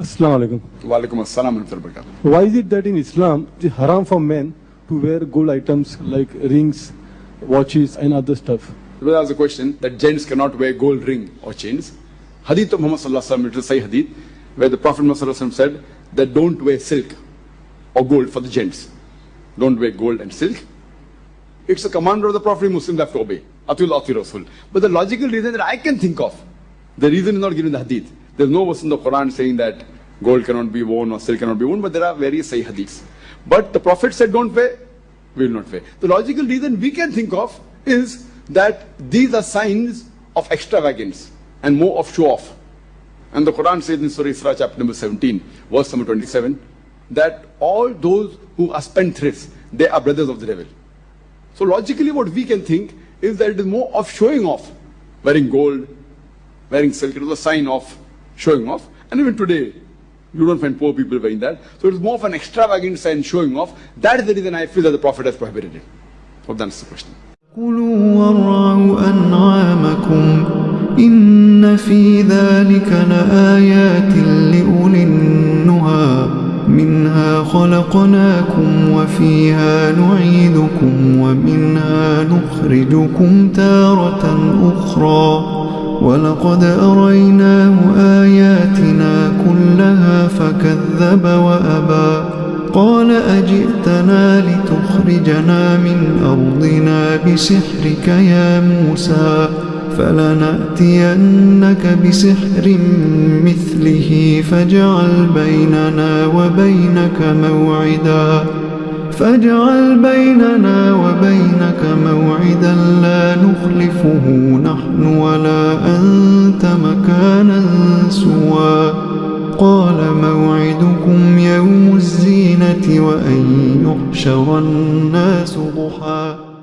Assalamu alaikum. Assalam wa rahmatullahi wa. Why is it that in Islam it is haram for men to wear gold items like rings, watches, and other stuff? There was a question that gents cannot wear gold ring or chains. Hadith of Muhammad sallallahu alaihi wasallam, it is Sahih Hadith, where the Prophet Muhammad said that don't wear silk or gold for the gents. Don't wear gold and silk. It's a command of the Prophet Muslims have to obey. Atul Atul Rasul. But the logical reason that I can think of, the reason is not given in the Hadith. There's no verse in the Quran saying that gold cannot be worn or silk cannot be worn, but there are various Sahih Hadiths. But the Prophet said don't wear, we will not wear. The logical reason we can think of is that these are signs of extravagance and more of show off. And the Quran says in Surah Isra chapter number 17, verse number 27, that all those who are spendthrifts, they are brothers of the devil. So logically what we can think is that it is more of showing off. Wearing gold, wearing silk, it was a sign of showing off. And even today, you don't find poor people wearing that. So it is more of an extravagant sign showing off. That is the reason I feel that the Prophet has prohibited it. Hope that answers the question. كلوا وارعوا أنعامكم إن في ذلك لآيات لأولي النهى منها خلقناكم وفيها نعيدكم ومنها نخرجكم تارة أخرى ولقد أريناه آياتنا كلها فكذب وأبى. قال أجئتنا لتخرجنا من أرضنا بسحرك يا موسى فلنأتينك بسحر مثله فاجعل بيننا وبينك موعدا. فاجعل بيننا وبينك موعدا لا نخلفه نحن ولا أنت مكانا سوى. قال موعدكم يوم الزينة وأن يحشر الناس ضحى.